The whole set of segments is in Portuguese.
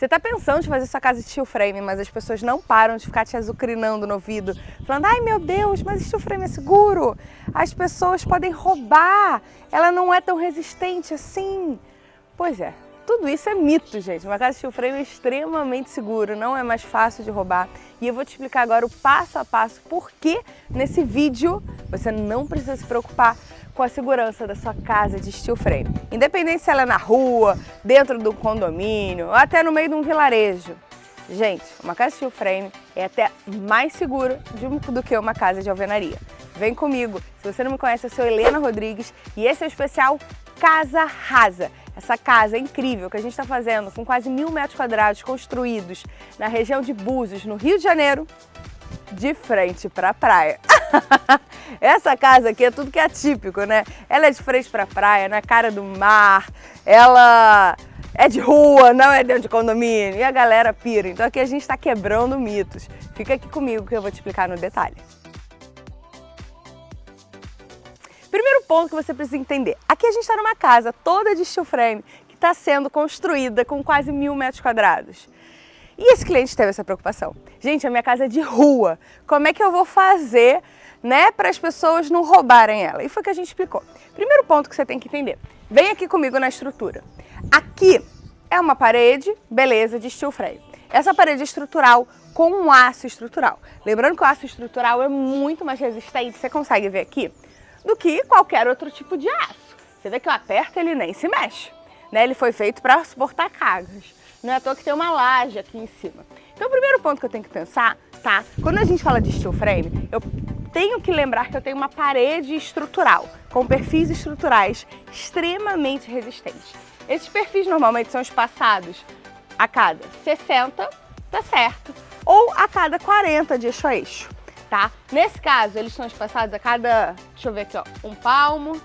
Você está pensando em fazer sua casa de steel frame, mas as pessoas não param de ficar te azucrinando no ouvido, falando, ai meu Deus, mas steel frame é seguro, as pessoas podem roubar, ela não é tão resistente assim. Pois é, tudo isso é mito, gente. Uma casa de steel frame é extremamente seguro, não é mais fácil de roubar. E eu vou te explicar agora o passo a passo por que nesse vídeo você não precisa se preocupar com a segurança da sua casa de steel frame. Independente se ela é na rua, dentro do condomínio ou até no meio de um vilarejo. Gente, uma casa steel frame é até mais segura do que uma casa de alvenaria. Vem comigo. Se você não me conhece, eu sou Helena Rodrigues e esse é o especial Casa Rasa essa casa incrível que a gente está fazendo com quase mil metros quadrados construídos na região de Búzios, no Rio de Janeiro, de frente para a praia. Essa casa aqui é tudo que é atípico, né? Ela é de frente para a praia, na cara do mar, ela é de rua, não é dentro de condomínio, e a galera pira. Então aqui a gente está quebrando mitos. Fica aqui comigo que eu vou te explicar no detalhe. Primeiro ponto que você precisa entender. Aqui a gente está numa casa toda de steel frame que está sendo construída com quase mil metros quadrados. E esse cliente teve essa preocupação. Gente, a minha casa é de rua. Como é que eu vou fazer né, para as pessoas não roubarem ela? E foi o que a gente explicou. Primeiro ponto que você tem que entender. Vem aqui comigo na estrutura. Aqui é uma parede, beleza, de steel frame. Essa parede é estrutural com um aço estrutural. Lembrando que o aço estrutural é muito mais resistente, você consegue ver aqui? do que qualquer outro tipo de aço. Você vê que eu aperto ele nem se mexe. Né? Ele foi feito para suportar cargas. Não é à toa que tem uma laje aqui em cima. Então o primeiro ponto que eu tenho que pensar, tá? Quando a gente fala de steel frame, eu tenho que lembrar que eu tenho uma parede estrutural, com perfis estruturais extremamente resistentes. Esses perfis normalmente são espaçados a cada 60, tá certo, ou a cada 40 de eixo a eixo tá? Nesse caso, eles são espaçados a cada, deixa eu ver aqui, ó, um palmo,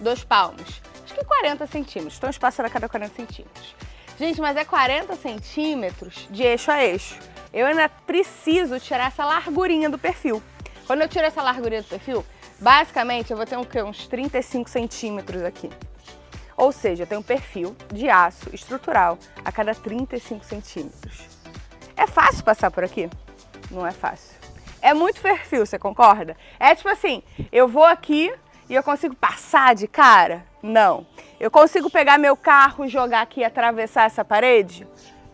dois palmos. Acho que 40 centímetros, estão espaçados a cada 40 centímetros. Gente, mas é 40 centímetros de eixo a eixo. Eu ainda preciso tirar essa largurinha do perfil. Quando eu tiro essa largurinha do perfil, basicamente eu vou ter um, uns 35 centímetros aqui. Ou seja, eu tenho um perfil de aço estrutural a cada 35 centímetros. É fácil passar por aqui? Não é fácil. É muito perfil, você concorda? É tipo assim, eu vou aqui e eu consigo passar de cara? Não. Eu consigo pegar meu carro, jogar aqui e atravessar essa parede?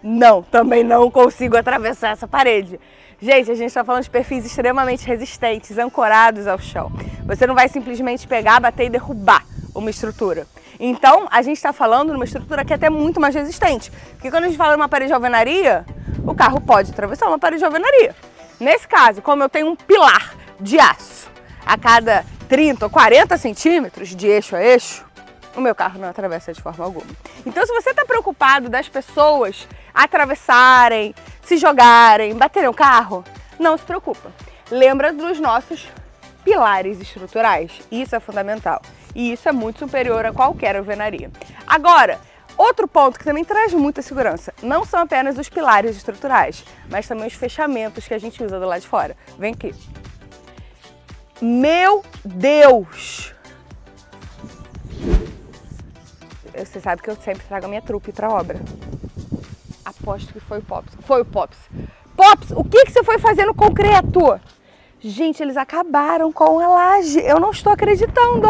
Não, também não consigo atravessar essa parede. Gente, a gente está falando de perfis extremamente resistentes, ancorados ao chão. Você não vai simplesmente pegar, bater e derrubar uma estrutura. Então, a gente está falando de uma estrutura que é até muito mais resistente. Porque quando a gente fala de uma parede de alvenaria, o carro pode atravessar uma parede de alvenaria. Nesse caso, como eu tenho um pilar de aço a cada 30 ou 40 centímetros de eixo a eixo, o meu carro não atravessa de forma alguma. Então se você está preocupado das pessoas atravessarem, se jogarem, baterem o carro, não se preocupa. Lembra dos nossos pilares estruturais. Isso é fundamental. E isso é muito superior a qualquer alvenaria. Agora, Outro ponto que também traz muita segurança, não são apenas os pilares estruturais, mas também os fechamentos que a gente usa do lado de fora. Vem aqui. Meu Deus! Você sabe que eu sempre trago a minha trupe para obra. Aposto que foi o Pops. Foi o Pops. Pops, o que, que você foi fazer no concreto? Gente, eles acabaram com a laje. Eu não estou acreditando.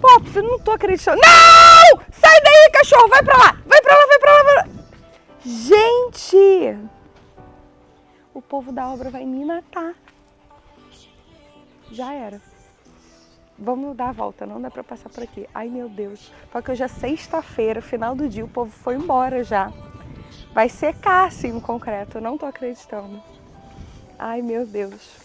Pops, eu não estou acreditando. Não! Sai daí, cachorro! Vai pra lá! Vai pra lá, vai pra lá! Vai lá. Gente! O povo da obra vai me matar. Já era. Vamos dar a volta, não dá pra passar por aqui. Ai, meu Deus. Porque hoje é sexta-feira, final do dia, o povo foi embora já. Vai secar, assim, o concreto. Eu não tô acreditando. Ai, meu Deus.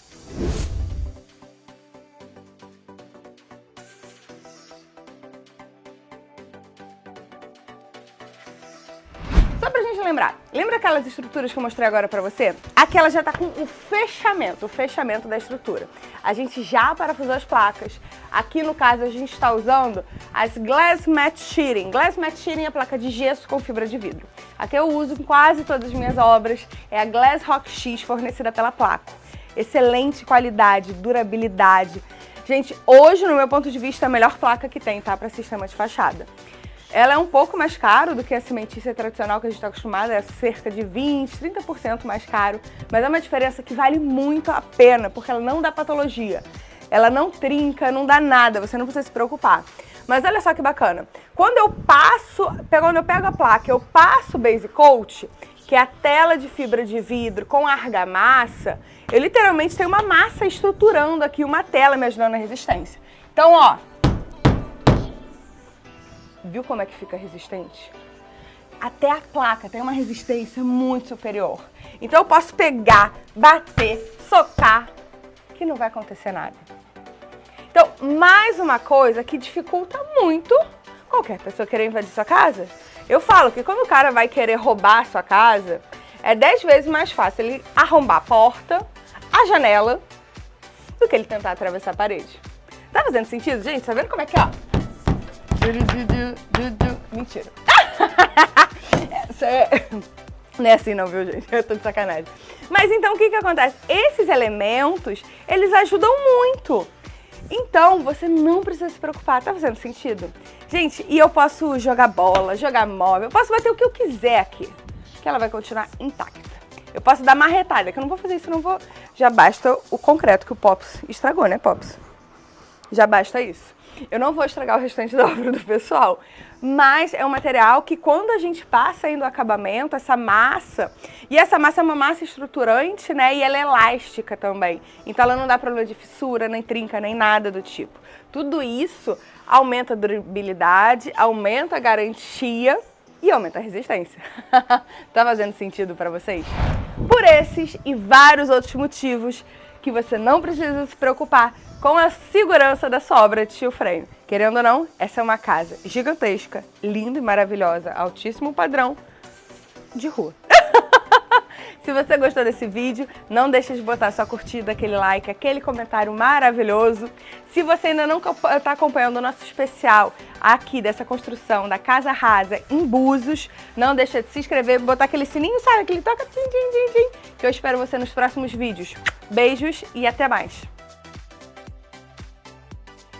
gente lembrar, lembra aquelas estruturas que eu mostrei agora pra você? Aquela já tá com o fechamento, o fechamento da estrutura. A gente já parafusou as placas. Aqui no caso a gente está usando as Glass Matte Sheeting. Glass Matte Sheeting é a placa de gesso com fibra de vidro. A que eu uso em quase todas as minhas obras é a Glass Rock X fornecida pela Placo. Excelente qualidade, durabilidade. Gente, hoje, no meu ponto de vista, é a melhor placa que tem, tá? Para sistema de fachada. Ela é um pouco mais caro do que a cimentícia tradicional que a gente está acostumado, é cerca de 20%, 30% mais caro, mas é uma diferença que vale muito a pena, porque ela não dá patologia. Ela não trinca, não dá nada, você não precisa se preocupar. Mas olha só que bacana. Quando eu passo, quando eu pego a placa, eu passo o Base Coat, que é a tela de fibra de vidro com argamassa, eu literalmente tenho uma massa estruturando aqui uma tela me ajudando na resistência. Então, ó, viu como é que fica resistente? Até a placa tem uma resistência muito superior. Então eu posso pegar, bater, socar, que não vai acontecer nada. Então, mais uma coisa que dificulta muito qualquer pessoa querer invadir sua casa. Eu falo que quando o cara vai querer roubar sua casa, é 10 vezes mais fácil ele arrombar a porta, a janela, do que ele tentar atravessar a parede. Tá fazendo sentido, gente? Tá vendo como é que é, Mentira. é... Não é assim não, viu, gente? Eu tô de sacanagem. Mas então, o que que acontece? Esses elementos, eles ajudam muito. Então, você não precisa se preocupar. Tá fazendo sentido? Gente, e eu posso jogar bola, jogar móvel, eu posso bater o que eu quiser aqui, que ela vai continuar intacta. Eu posso dar marretada, que eu não vou fazer isso, não vou... Já basta o concreto que o Pops estragou, né, Pops? Já basta isso. Eu não vou estragar o restante da obra do pessoal, mas é um material que quando a gente passa ainda o acabamento, essa massa, e essa massa é uma massa estruturante, né, e ela é elástica também, então ela não dá problema de fissura, nem trinca, nem nada do tipo. Tudo isso aumenta a durabilidade, aumenta a garantia e aumenta a resistência. tá fazendo sentido para vocês? Por esses e vários outros motivos que você não precisa se preocupar com a segurança da sua obra de steel frame. Querendo ou não, essa é uma casa gigantesca, linda e maravilhosa, altíssimo padrão de rua. Se você gostou desse vídeo, não deixe de botar sua curtida, aquele like, aquele comentário maravilhoso. Se você ainda não está acompanhando o nosso especial aqui dessa construção da Casa Rasa em Búzios, não deixe de se inscrever, botar aquele sininho, sabe? Aquele toca, tchim, tchim, tchim, que eu espero você nos próximos vídeos. Beijos e até mais!